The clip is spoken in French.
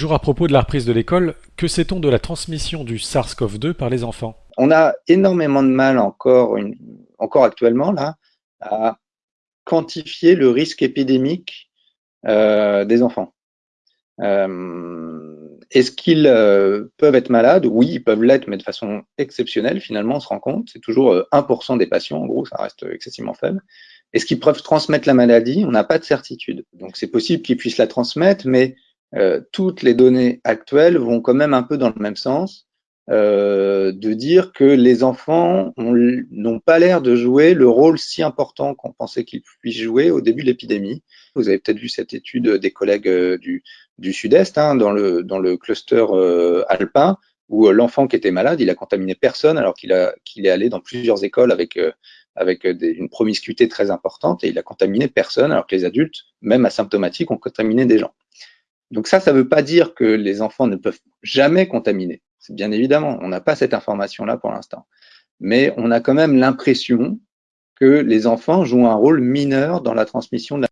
Toujours à propos de la reprise de l'école, que sait-on de la transmission du SARS-CoV-2 par les enfants? On a énormément de mal encore, encore actuellement là, à quantifier le risque épidémique euh, des enfants. Euh, est-ce qu'ils euh, peuvent être malades? Oui, ils peuvent l'être, mais de façon exceptionnelle, finalement, on se rend compte. C'est toujours 1% des patients, en gros, ça reste excessivement faible. Est-ce qu'ils peuvent transmettre la maladie? On n'a pas de certitude. Donc, c'est possible qu'ils puissent la transmettre, mais euh, toutes les données actuelles vont quand même un peu dans le même sens, euh, de dire que les enfants n'ont pas l'air de jouer le rôle si important qu'on pensait qu'ils puissent jouer au début de l'épidémie. Vous avez peut-être vu cette étude des collègues euh, du, Sud-Est, hein, dans, le, cluster euh, alpin, où l'enfant qui était malade, il a contaminé personne alors qu'il est allé dans plusieurs écoles avec une promiscuité très importante et il a contaminé personne alors que les adultes, même asymptomatiques, ont contaminé des gens. Donc ça, ça ne veut pas dire que les enfants ne peuvent jamais contaminer. C'est bien évidemment, on n'a pas cette information-là pour l'instant. Mais on a quand même l'impression que les enfants jouent un rôle mineur dans la transmission de la